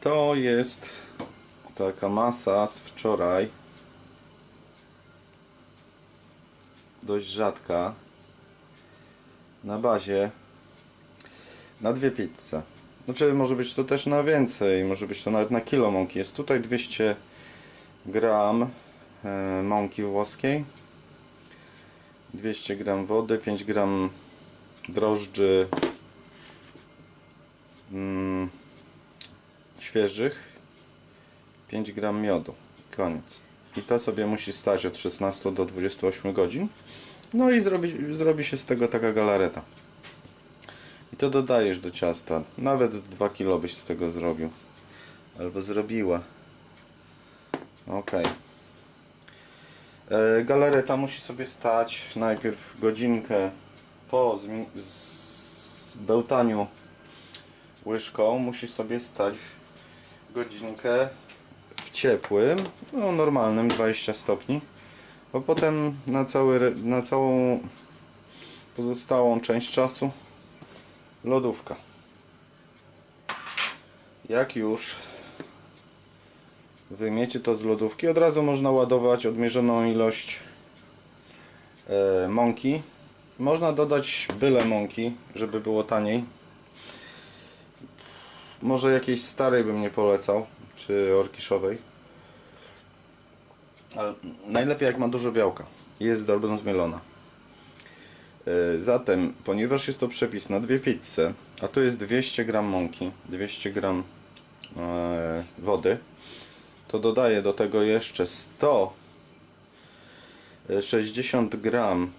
To jest taka masa z wczoraj. Dość rzadka. Na bazie na dwie pizze. Znaczy może być to też na więcej, może być to nawet na kilo mąki. Jest tutaj 200 gram e, mąki włoskiej, 200 gram wody, 5 gram drożdży mm, świeżych, 5 gram miodu. Koniec. I to sobie musi stać od 16 do 28 godzin. No i zrobi, zrobi się z tego taka galareta. I to dodajesz do ciasta. Nawet 2 kilo byś z tego zrobił. Albo zrobiła. Ok. E, galareta musi sobie stać najpierw godzinkę po zmi- zbełtaniu łyżką. Musi sobie stać godzinkę w ciepłym, no normalnym 20 stopni. Bo potem na, cały, na całą pozostałą część czasu lodówka. Jak już wyjmiecie to z lodówki, od razu można ładować odmierzoną ilość e, mąki. Można dodać byle mąki, żeby było taniej. Może jakiejś starej bym nie polecał, czy orkiszowej. Ale najlepiej jak ma dużo białka. Jest dobrze zmielona. E, Zatem, ponieważ jest to przepis na dwie pizze, a tu jest 200 gram mąki, 200 gram e, wody, to dodaję do tego jeszcze 160 gram.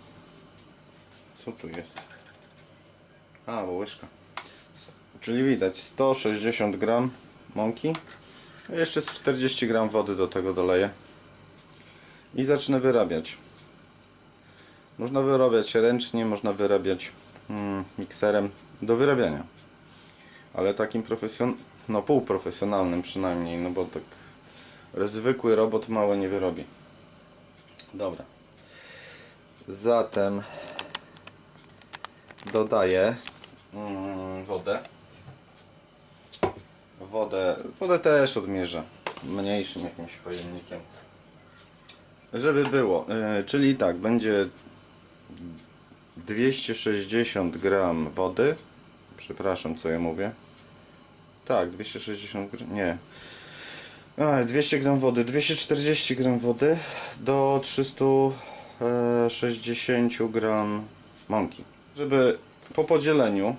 Co tu jest? A, bo łyżka. Czyli widać 160 gram mąki. Jeszcze z 40 gram wody do tego doleję. I zacznę wyrabiać. Można wyrabiać ręcznie, można wyrabiać mm, mikserem do wyrabiania. Ale takim profesjon... no półprofesjonalnym przynajmniej, no bo tak zwykły robot mało nie wyrobi. Dobra. Zatem dodaję mm, wodę. Wodę, wodę też odmierzę mniejszym jakimś pojemnikiem. Żeby było, yy, czyli tak, będzie 260 gram wody. Przepraszam, co ja mówię. Tak, 260 gram, nie. A, 200 gram wody, 240 gram wody do 360 gram mąki. Żeby po podzieleniu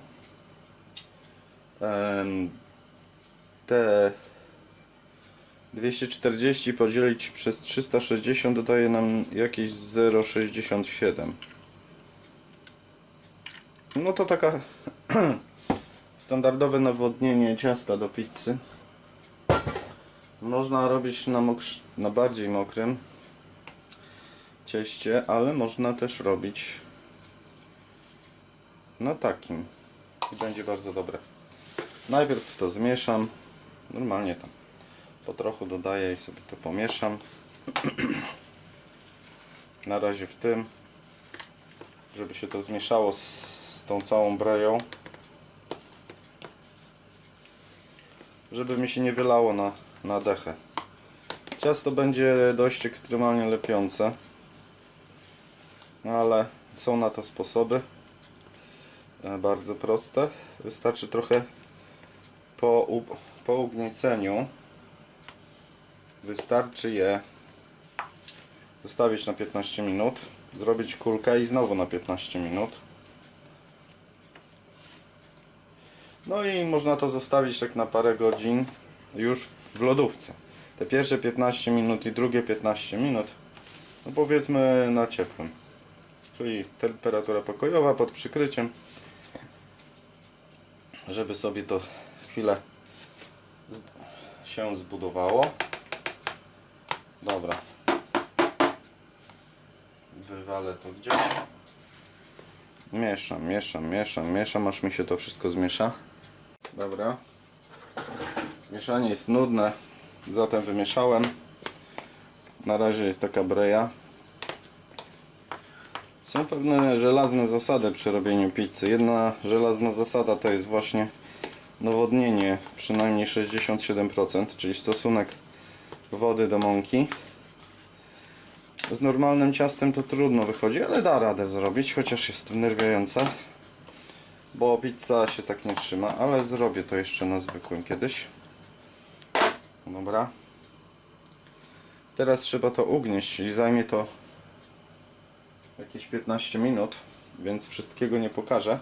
te 240 podzielić przez 360 dodaje nam jakieś 0,67 no to taka standardowe nawodnienie ciasta do pizzy. Można robić na, mokrz- na bardziej mokrym cieście, ale można też robić na takim. I będzie bardzo dobre. Najpierw to zmieszam normalnie tam po trochu dodaję i sobie to pomieszam. Na razie w tym żeby się to zmieszało z, tą całą breją. Żeby mi się nie wylało na, na dechę. Ciasto będzie dość ekstremalnie lepiące no ale są na to sposoby. E, bardzo proste. Wystarczy trochę po, po ugnieceniu wystarczy je zostawić na 15 minut zrobić kulkę i znowu na 15 minut. No i można to zostawić tak na parę godzin już w lodówce. Te pierwsze 15 minut i drugie 15 minut no powiedzmy na ciepłym. Czyli temperatura pokojowa pod przykryciem żeby sobie to chwilę się zbudowało Dobra. Wywalę to gdzieś. Mieszam, mieszam, mieszam, mieszam, aż mi się to wszystko zmiesza. Dobra. Mieszanie jest nudne, zatem wymieszałem. Na razie jest taka breja. Są pewne żelazne zasady przy robieniu pizzy. Jedna żelazna zasada to jest właśnie nawodnienie przynajmniej 67%, czyli stosunek wody do mąki. Z normalnym ciastem to trudno wychodzi, ale da radę zrobić, chociaż jest wnerwiające. Bo pizza się tak nie trzyma, ale zrobię to jeszcze na zwykłym kiedyś. Dobra. Teraz trzeba to ugnieść, czyli zajmie to jakieś 15 minut, więc wszystkiego nie pokażę.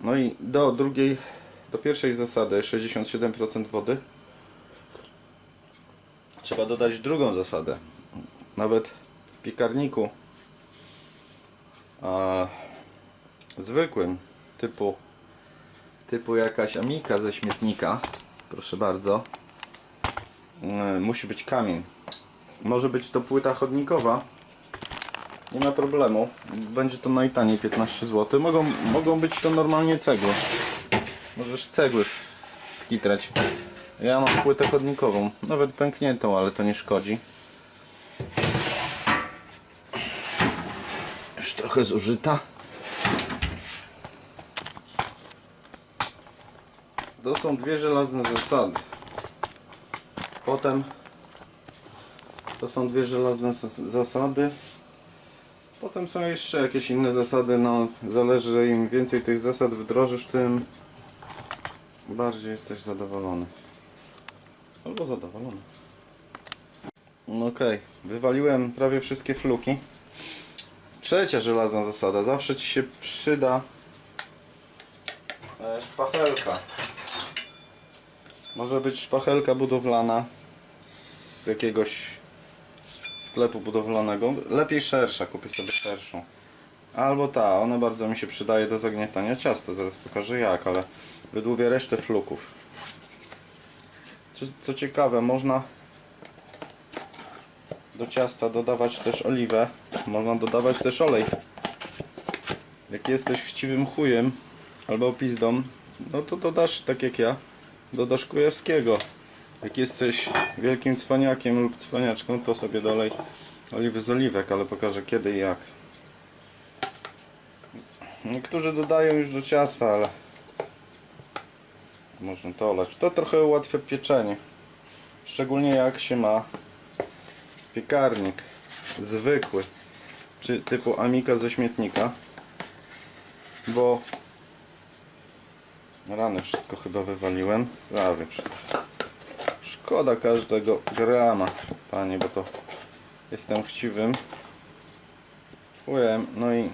No i do drugiej, do pierwszej zasady 67% wody. Trzeba dodać drugą zasadę. Nawet w piekarniku a, zwykłym typu typu jakaś amika ze śmietnika proszę bardzo e, musi być kamień. Może być to płyta chodnikowa. Nie ma problemu. Będzie to najtaniej 15 zł mogą, mogą być to normalnie cegły możesz cegły wkitrać ja mam płytę chodnikową nawet pękniętą ale to nie szkodzi już trochę zużyta To są dwie żelazne zasady. Potem to są dwie żelazne zas- zasady. Potem są jeszcze jakieś inne zasady. No, zależy im więcej tych zasad wdrożysz, tym bardziej jesteś zadowolony. Albo zadowolony. No okej, wywaliłem prawie wszystkie fluki. Trzecia żelazna zasada. Zawsze ci się przyda e, szpachelka. Może być szpachelka budowlana z jakiegoś sklepu budowlanego. Lepiej szersza, kupię sobie szerszą. Albo ta, ona bardzo mi się przydaje do zagniatania ciasta. Zaraz pokażę jak, ale wydłubię resztę fluków. Co, co ciekawe, można do ciasta dodawać też oliwę. Można dodawać też olej. Jak jesteś chciwym chujem albo pizdą, no to dodasz tak jak ja dodasz kujawskiego. Jak jesteś wielkim cwaniakiem lub cwaniaczką, to sobie dolej oliwy z oliwek, ale pokażę kiedy i jak. Niektórzy dodają już do ciasta, ale można to olać. To trochę ułatwia pieczenie. Szczególnie jak się ma piekarnik zwykły, czy typu Amika ze śmietnika, bo Rany wszystko chyba wywaliłem. Prawie wszystko. Szkoda każdego grama, panie, bo to jestem chciwym. Chujem, no i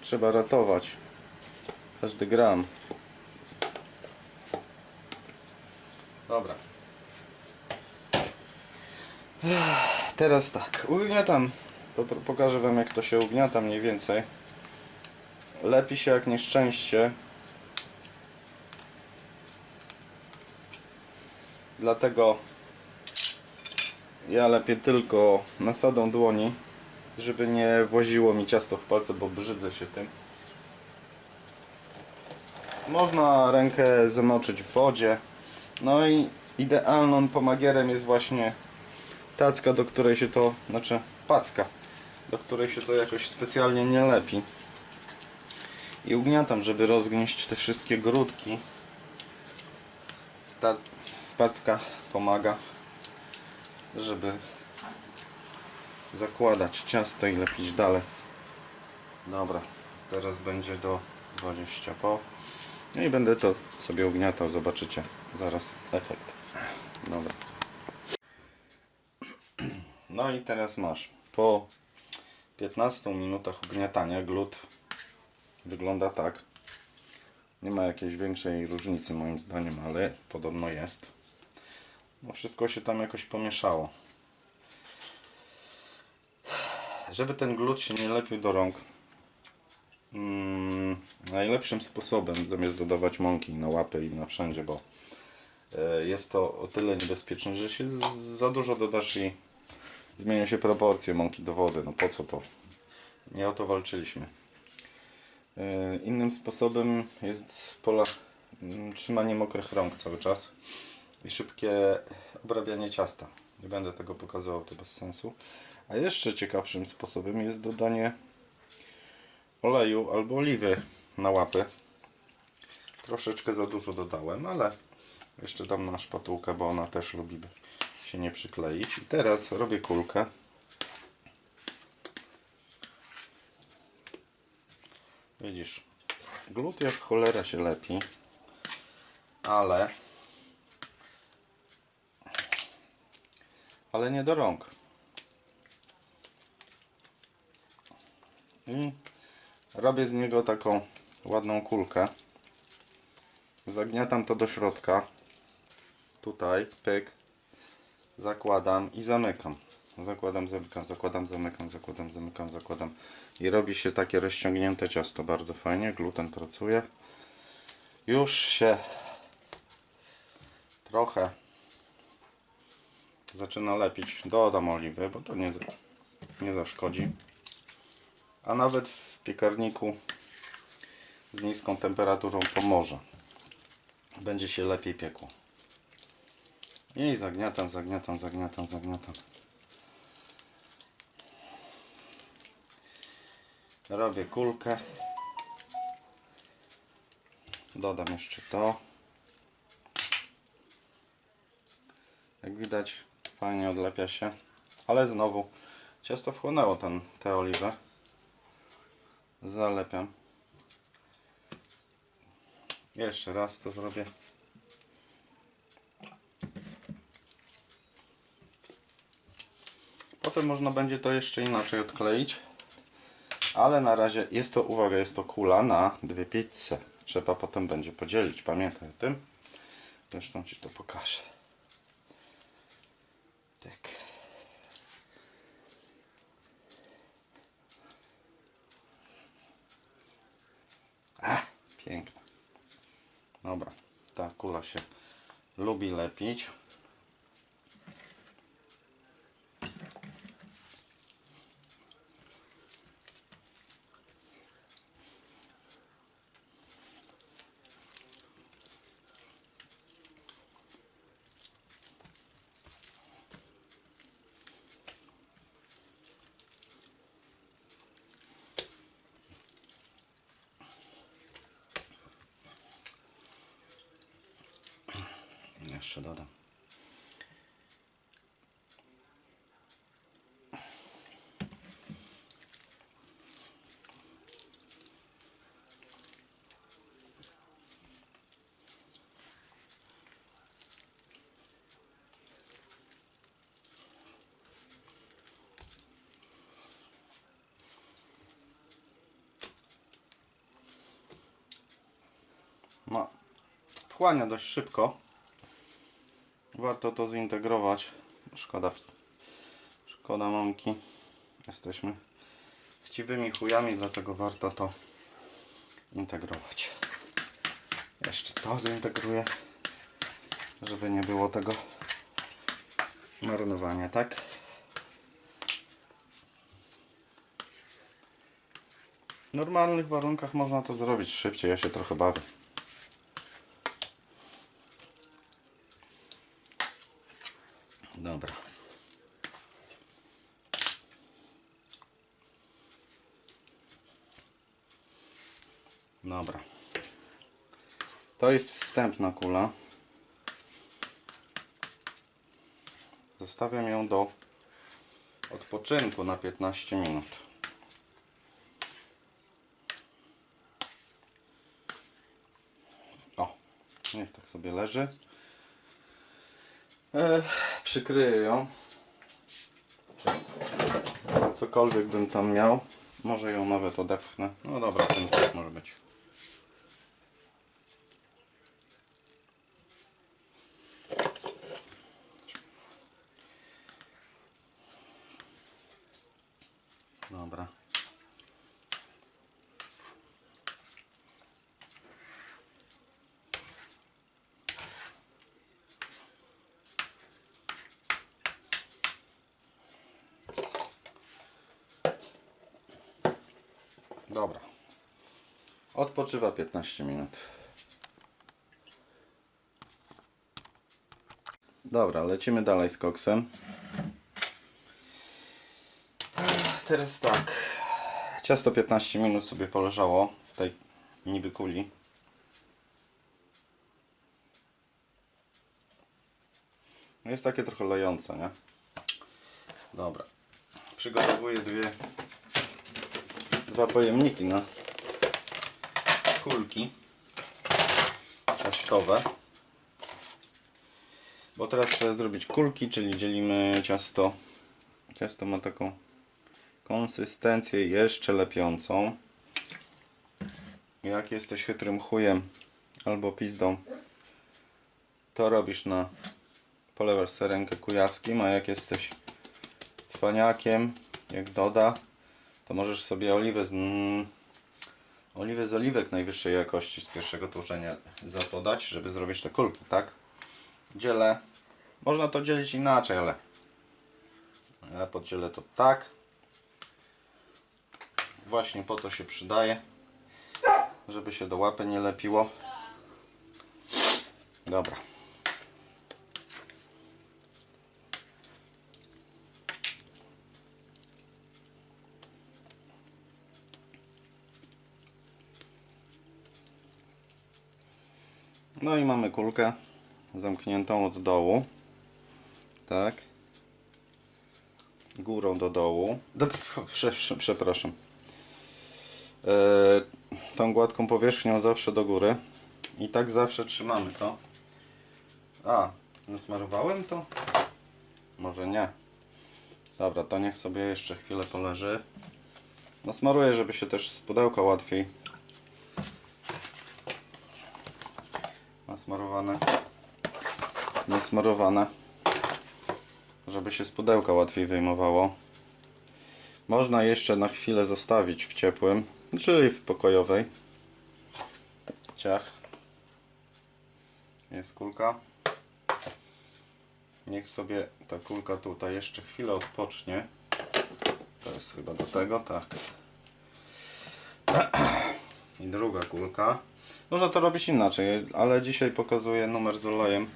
trzeba ratować każdy gram. Dobra. Ech, Teraz tak, ugniatam. Po- Pokażę wam jak to się ugniata mniej więcej. Lepi się jak nieszczęście. Dlatego ja lepiej tylko nasadą dłoni, żeby nie właziło mi ciasto w palce, bo brzydzę się tym. Można rękę zamoczyć w wodzie. No i idealną pomagierem jest właśnie tacka, do której się to, znaczy packa, do której się to jakoś specjalnie nie lepi. I ugniatam, żeby rozgnieść te wszystkie grudki. Ta packa pomaga, żeby zakładać ciasto i lepić dalej. Dobra, teraz będzie do 20 po. No i będę to sobie ugniatał, zobaczycie zaraz efekt. Dobra. No i teraz masz po 15 minutach ugniatania glut wygląda tak. Nie ma jakiejś większej różnicy moim zdaniem, ale podobno jest. No wszystko się tam jakoś pomieszało. Żeby ten glut się nie lepił do rąk, mm, najlepszym sposobem, zamiast dodawać mąki na łapy i na wszędzie, bo e, jest to o tyle niebezpieczne, że się za dużo dodasz i zmienią się proporcje mąki do wody. No po co to? Nie o to walczyliśmy. E, Innym sposobem jest pola, mm, trzymanie mokrych rąk cały czas i szybkie obrabianie ciasta. Nie będę tego pokazywał, to bez sensu. A jeszcze ciekawszym sposobem jest dodanie oleju albo oliwy na łapy. Troszeczkę za dużo dodałem, ale jeszcze dam na szpatułkę, bo ona też lubi się nie przykleić. I teraz robię kulkę. Widzisz, glut jak cholera się lepi, ale ale nie do rąk. I robię z niego taką ładną kulkę. Zagniatam to do środka. Tutaj, pyk. Zakładam i zamykam. Zakładam, zamykam, zakładam, zamykam, zakładam, zamykam, zakładam. I robi się takie rozciągnięte ciasto. Bardzo fajnie. Gluten pracuje. Już się trochę zaczyna lepić. Dodam oliwy, bo to nie, nie zaszkodzi. A nawet w piekarniku z niską temperaturą pomoże. Będzie się lepiej piekło. I zagniatam, zagniatam, zagniatam, zagniatam. Robię kulkę. Dodam jeszcze to. Jak widać, fajnie odlepia się, ale znowu ciasto wchłonęło ten, tę oliwę. Zalepiam. Jeszcze raz to zrobię. Można będzie to jeszcze inaczej odkleić. Ale na razie jest to, uwaga, jest to kula na dwie pizze. Trzeba potem będzie podzielić, pamiętaj o tym. Zresztą Ci to pokażę. Tak. A, piękne. Dobra, ta kula się lubi lepić. Jeszcze dodam. No, wchłania dość szybko. Warto to zintegrować. Szkoda, szkoda mamki. Jesteśmy chciwymi chujami, dlatego warto to integrować. Jeszcze to zintegruję, żeby nie było tego marnowania, tak? W normalnych warunkach można to zrobić szybciej, ja się trochę bawię. Dobra. Dobra. To jest wstępna kula. Zostawiam ją do odpoczynku na 15 minut. O, niech tak sobie leży. E, przykryję ją. Cokolwiek bym tam miał. Może ją nawet odepchnę. No dobra, ten tak może być. odpoczywa 15 minut. Dobra, lecimy dalej z koksem. Teraz tak. Ciasto 15 minut sobie poleżało w tej niby kuli. Jest takie trochę lejące, nie? Dobra. Przygotowuję dwie dwa pojemniki na no kulki ciastowe. Bo teraz trzeba zrobić kulki, czyli dzielimy ciasto. Ciasto ma taką konsystencję jeszcze lepiącą. Jak jesteś chytrym chujem albo pizdą, to robisz na polewasz serenkę kujawskim, a jak jesteś cwaniakiem, jak doda, to możesz sobie oliwę z, oliwę z oliwek najwyższej jakości z pierwszego tłoczenia zapodać, żeby zrobić te kulki, tak? Dzielę. Można to dzielić inaczej, ale ja podzielę to tak. Właśnie po to się przydaje, żeby się do łapy nie lepiło. Dobra. No i mamy kulkę zamkniętą od dołu. Tak. Górą do dołu. Do, prze, prze, przepraszam. E, tą gładką powierzchnią zawsze do góry. I tak zawsze trzymamy to. A, nasmarowałem to? Może nie. Dobra, to niech sobie jeszcze chwilę poleży. Nasmaruję, żeby się też z pudełka łatwiej nasmarowane. Nasmarowane. Żeby się z pudełka łatwiej wyjmowało. Można jeszcze na chwilę zostawić w ciepłym czyli w pokojowej. Ciach. Jest kulka. Niech sobie ta kulka tutaj jeszcze chwilę odpocznie. To jest chyba do tego, tak. I druga kulka można to robić inaczej, ale dzisiaj pokazuję numer z olejem.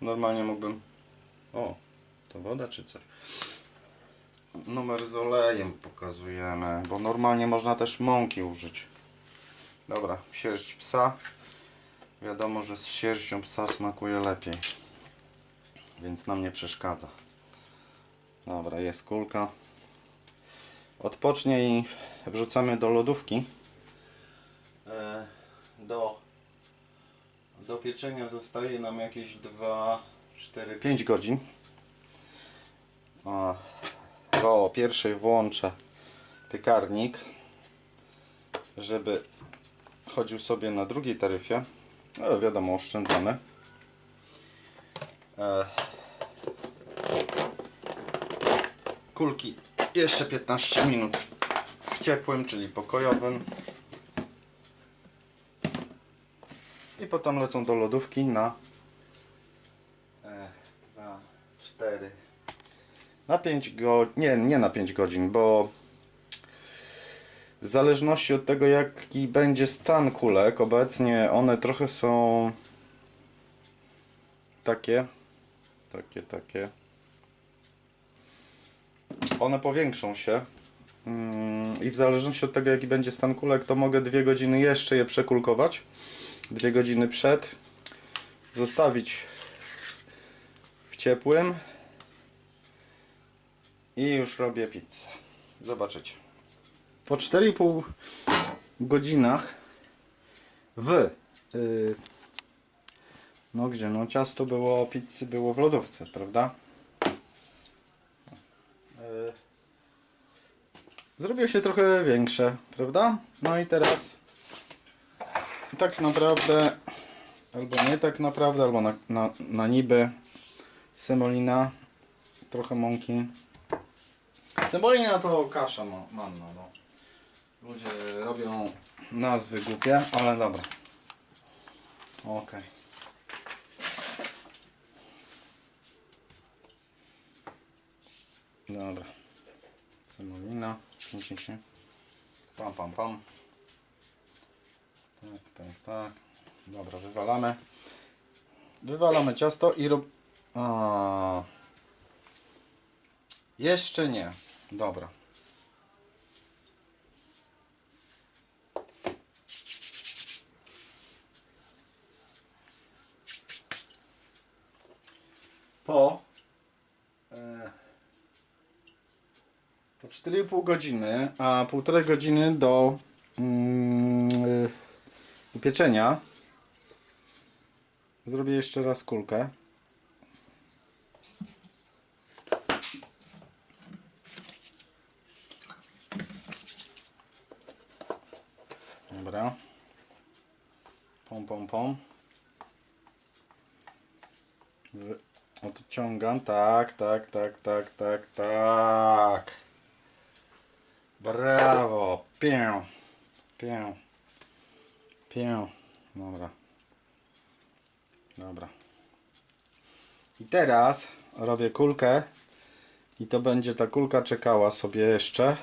Normalnie mógłbym... O, to woda czy coś? Numer z olejem pokazujemy, bo normalnie można też mąki użyć. Dobra, sierść psa. Wiadomo, że z sierścią psa smakuje lepiej. Więc nam nie przeszkadza. Dobra, jest kulka. Odpocznie i wrzucamy do lodówki. Do, do pieczenia zostaje nam jakieś 2, 4, 5 godzin. To o pierwszej włączę piekarnik, żeby chodził sobie na drugiej taryfie. No wiadomo, oszczędzamy. E, kulki jeszcze 15 minut w ciepłym, czyli pokojowym. Potem lecą do lodówki na 2, 4 na 5 godzin, nie, nie na 5 godzin, bo w zależności od tego jaki będzie stan kulek, obecnie one trochę są takie, takie, takie. One powiększą się mm, i w zależności od tego jaki będzie stan kulek, to mogę dwie godziny jeszcze je przekulkować dwie godziny przed. Zostawić w ciepłym. I już robię pizzę. Zobaczycie. Po 4,5 godzinach w yy, no gdzie no ciasto było pizzy było w lodówce prawda? Yy, zrobiło się trochę większe prawda? No i teraz tak naprawdę, albo nie tak naprawdę, albo na, na, na niby semolina, trochę mąki. Semolina to kasza ma- manna, no. Ludzie robią nazwy głupie, ale dobra. Okej. Dobra. Semolina. Widzicie? Pam, pam, pam. Tak, tak, tak. Dobra, wywalamy. Wywalamy ciasto i rob... A. Jeszcze nie. Dobra. Po, e, po 4,5 godziny, a półtorej godziny do mm, upieczenia zrobię jeszcze raz kulkę. Dobra. Pom, pom, pom. Wy- Odciągam. Tak, tak, tak, tak, tak, tak. Brawo. Pię. Pię. Pię. Dobra. Dobra. I teraz robię kulkę. I to będzie ta kulka czekała sobie jeszcze.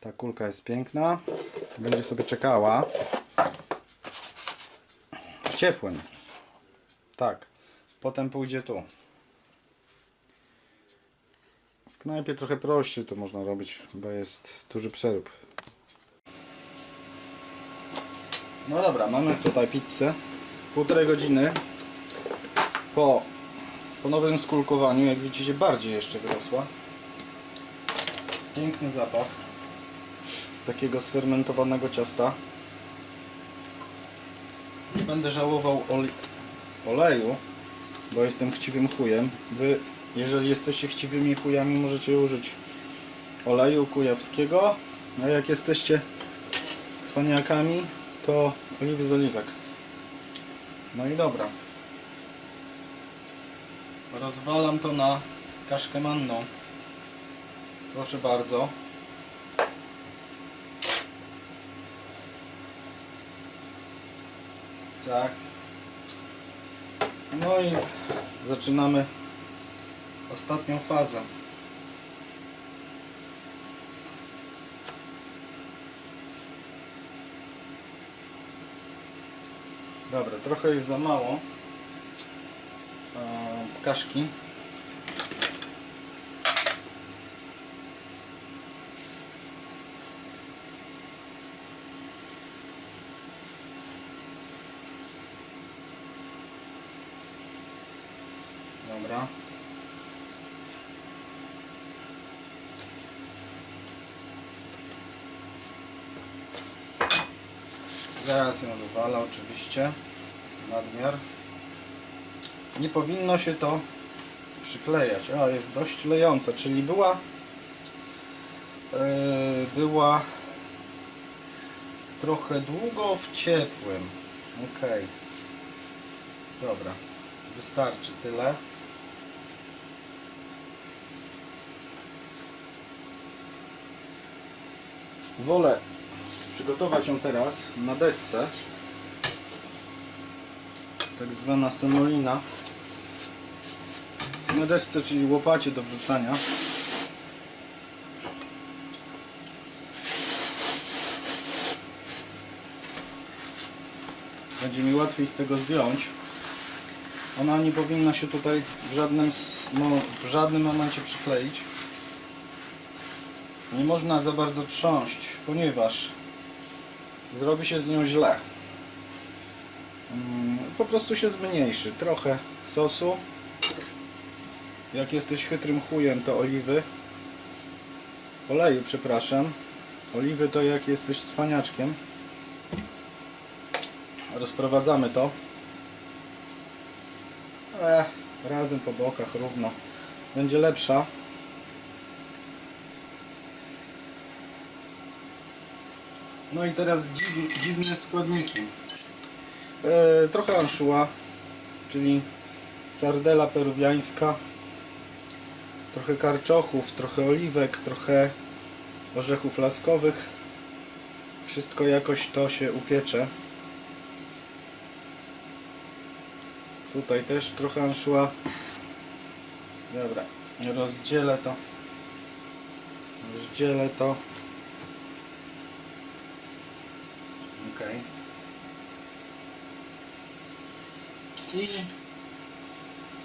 Ta kulka jest piękna. Będzie sobie czekała. W ciepłym. Tak. Potem pójdzie tu. W knajpie trochę prościej to można robić, bo jest duży przerób. No dobra, mamy tutaj pizzę. Półtorej godziny po, po nowym skulkowaniu, jak widzicie, bardziej jeszcze wyrosła. Piękny zapach takiego sfermentowanego ciasta. Nie będę żałował ole oleju, bo jestem chciwym chujem. Wy, jeżeli jesteście chciwymi chujami, możecie użyć oleju kujawskiego, a jak jesteście cwaniakami, to oliwy z oliwek. No i dobra. Rozwalam to na kaszkę manną. Proszę bardzo. Tak. No i zaczynamy ostatnią fazę. Dobra, trochę jest za mało e, kaszki. Dobra. Ją wywala oczywiście. Nadmiar. Nie powinno się to przyklejać. O, jest dość lejące, czyli była yy, była trochę długo w ciepłym. Ok. Dobra. Wystarczy tyle. Wolę przygotować ją teraz na desce. Tak zwana semolina. Na desce, czyli łopacie do wrzucania. Będzie mi łatwiej z tego zdjąć. Ona nie powinna się tutaj w żadnym, w żadnym momencie przykleić. Nie można za bardzo trząść, ponieważ zrobi się z nią źle. Mm, Po prostu się zmniejszy. Trochę sosu. Jak jesteś chytrym chujem, to oliwy. Oleju, przepraszam. Oliwy to jak jesteś cwaniaczkiem. Rozprowadzamy to. E, razem po bokach równo. Będzie lepsza. No i teraz dziw, dziwne składniki. E, trochę anszua, czyli sardela peruwiańska. Trochę karczochów, trochę oliwek, trochę orzechów laskowych. Wszystko jakoś to się upiecze. Tutaj też trochę anszua. Dobra, rozdzielę to. Rozdzielę to. Ok. I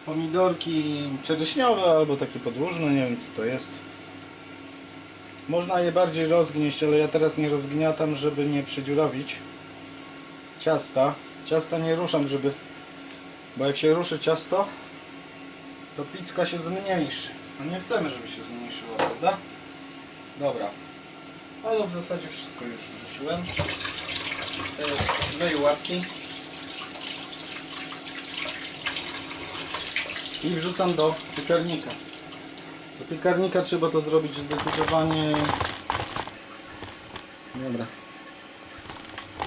pomidorki czereśniowe albo takie podłużne, nie wiem co to jest. Można je bardziej rozgnieść, ale ja teraz nie rozgniatam, żeby nie przedziurawić ciasta. Ciasta nie ruszam, żeby bo jak się ruszy ciasto, to pizka się zmniejszy. No nie chcemy, żeby się zmniejszyło, prawda? Dobra. Ale w zasadzie wszystko już wrzuciłem. Teraz wleję łapki. I wrzucam do piekarnika. Do piekarnika trzeba to zrobić zdecydowanie... Dobra.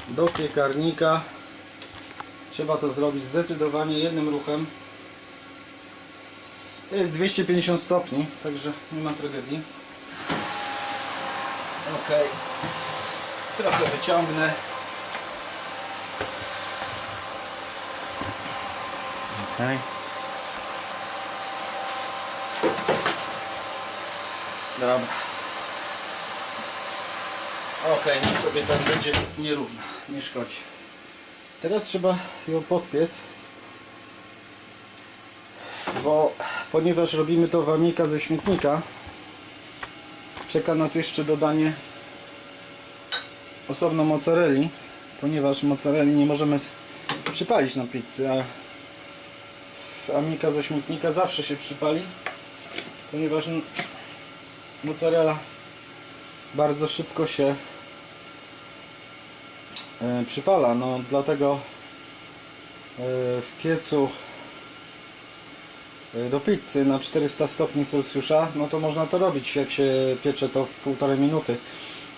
Do piekarnika trzeba to zrobić zdecydowanie jednym ruchem. Jest 250 stopni, także nie ma tragedii. Ok. Trochę wyciągnę. Okej. Dobra. Ok, niech sobie tam będzie nierówno, nie szkodzi. Teraz trzeba ją podpiec. Bo ponieważ robimy to wanika ze śmietnika, czeka nas jeszcze dodanie osobno mozzarelli, ponieważ mozzarelli nie możemy przypalić na pizzy, a amika ze śmietnika zawsze się przypali, ponieważ mozzarella bardzo szybko się e, przypala, no dlatego e, w piecu e, do pizzy na 400 stopni Celsjusza, no to można to robić jak się piecze to w półtorej minuty.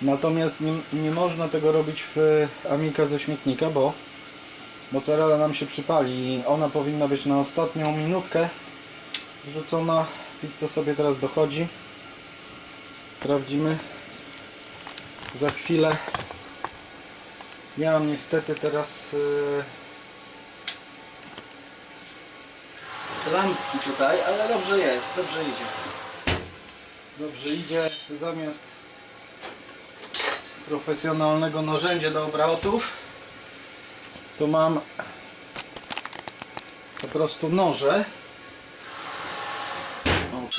Natomiast nie, nie można tego robić w amika ze śmietnika, bo mozzarella nam się przypali ona powinna być na ostatnią minutkę wrzucona. Pizza sobie teraz dochodzi. Sprawdzimy za chwilę. Ja mam niestety teraz yy, lampki tutaj, ale dobrze jest, dobrze idzie. Dobrze idzie, zamiast profesjonalnego narzędzia do obrotów to mam po prostu noże. Ok.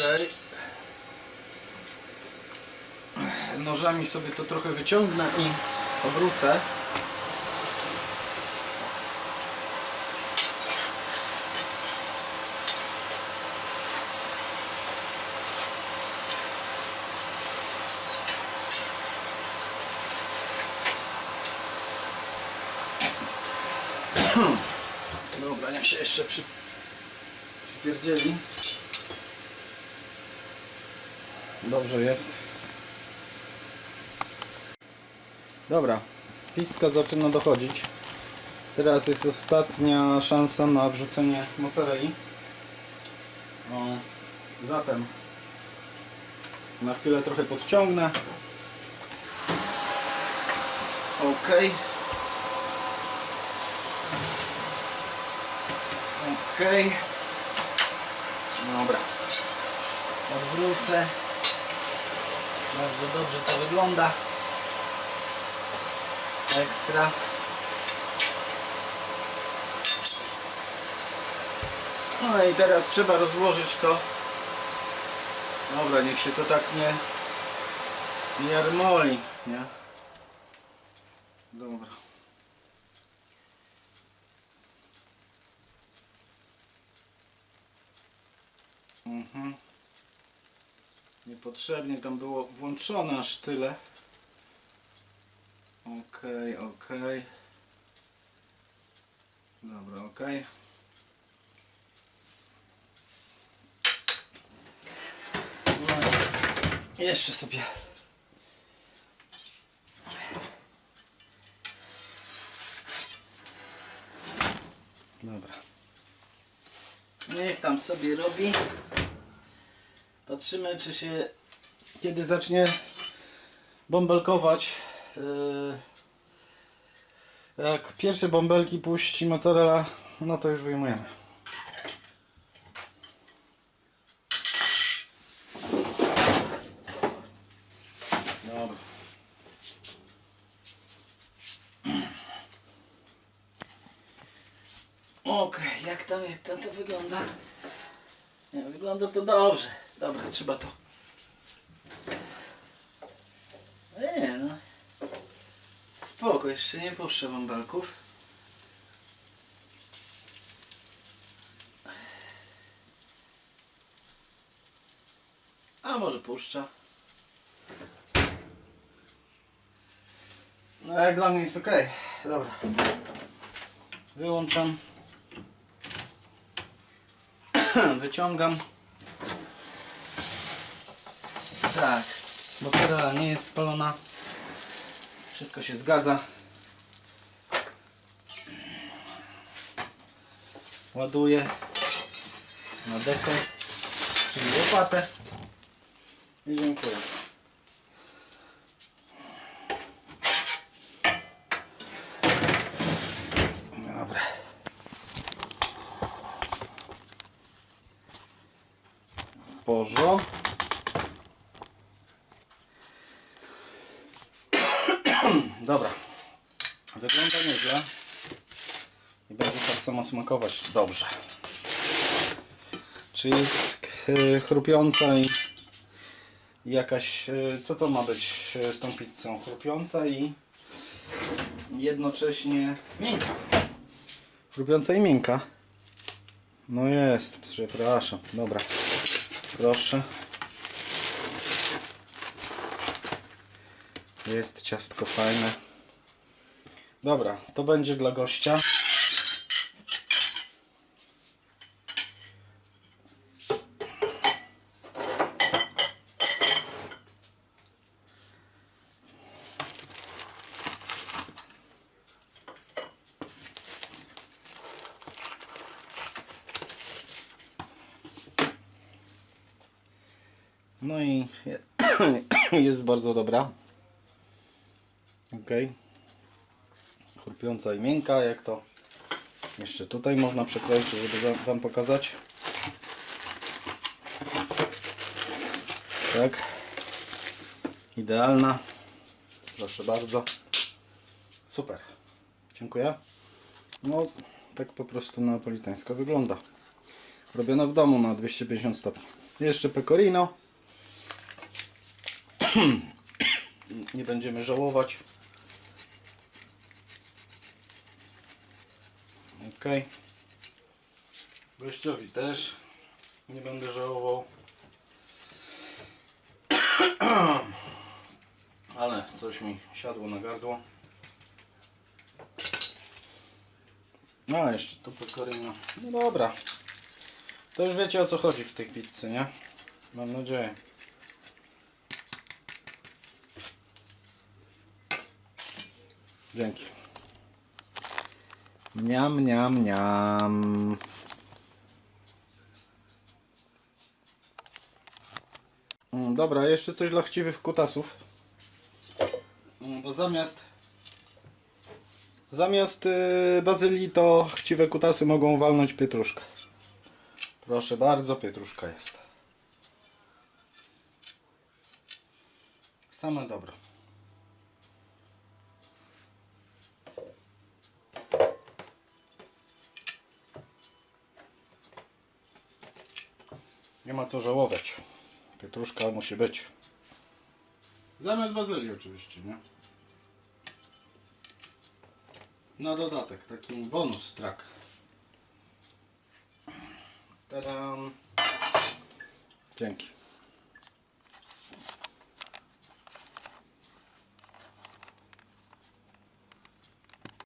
Nożami sobie to trochę wyciągnę i obrócę. Dobra, niech się jeszcze przy, przypierdzieli. Dobrze jest. Dobra, pizka zaczyna dochodzić. Teraz jest ostatnia szansa na wrzucenie mozzarelli. O, zatem na chwilę trochę podciągnę. Ok. Ok. Dobra. Odwrócę. Bardzo dobrze to wygląda. Ekstra. No i teraz trzeba rozłożyć to. Dobra, niech się to tak nie nie jarmoli, nie? Dobra. Mhm. Niepotrzebnie tam było włączone aż tyle. Okej, okej. Dobra, okej. No, jeszcze sobie. Dobra. Niech tam sobie robi. Patrzymy, czy się kiedy zacznie bąbelkować. Yy, jak pierwsze bąbelki puści mozzarella, no to już wyjmujemy. Dobra. Okej, jak to, jak to wygląda? Nie, wygląda to dobrze. Dobra, trzeba to. Nie no. Spoko, jeszcze nie puszczę bąbelków. A może puszcza. No jak dla mnie jest ok. Dobra. Wyłączam. Wyciągam. Tak. Mozzarella nie jest spalona. Wszystko się zgadza. Ładuję na dekę, czyli łopatę. I dziękuję. Dobra. W. Dobra. Wygląda nieźle. I będzie tak samo smakować dobrze. Czy jest chrupiąca i jakaś... e, Co to ma być e, z tą pizzą? Chrupiąca i jednocześnie miękka. Chrupiąca i miękka. No jest, przepraszam. Dobra. Proszę. Jest ciastko fajne. Dobra, to będzie dla gościa. No i je- jest bardzo dobra. Ok. Chrupiąca i miękka, jak to jeszcze tutaj można przekroić, żeby Wam pokazać. Tak. Idealna. Proszę bardzo. Super. Dziękuję. No, tak po prostu neapolitańska wygląda. Robiona w domu na 250 stopni. Jeszcze pecorino. Nie będziemy żałować. Ok. Gościowi też nie będę żałował. Ale coś mi siadło na gardło. A, jeszcze tu pecorino. No dobra. To już wiecie o co chodzi w tej pizzy, nie? Mam nadzieję. Dzięki. Mniam, mniam, mniam. Mm, Dobra, jeszcze coś dla chciwych kutasów. Mm, Bo zamiast zamiast y, bazylii to chciwe kutasy mogą walnąć pietruszkę. Proszę bardzo, pietruszka jest. Same dobro. Nie ma co żałować. Pietruszka musi być. Zamiast bazylii oczywiście, nie? Na dodatek, taki bonus track. Tadam. Dzięki.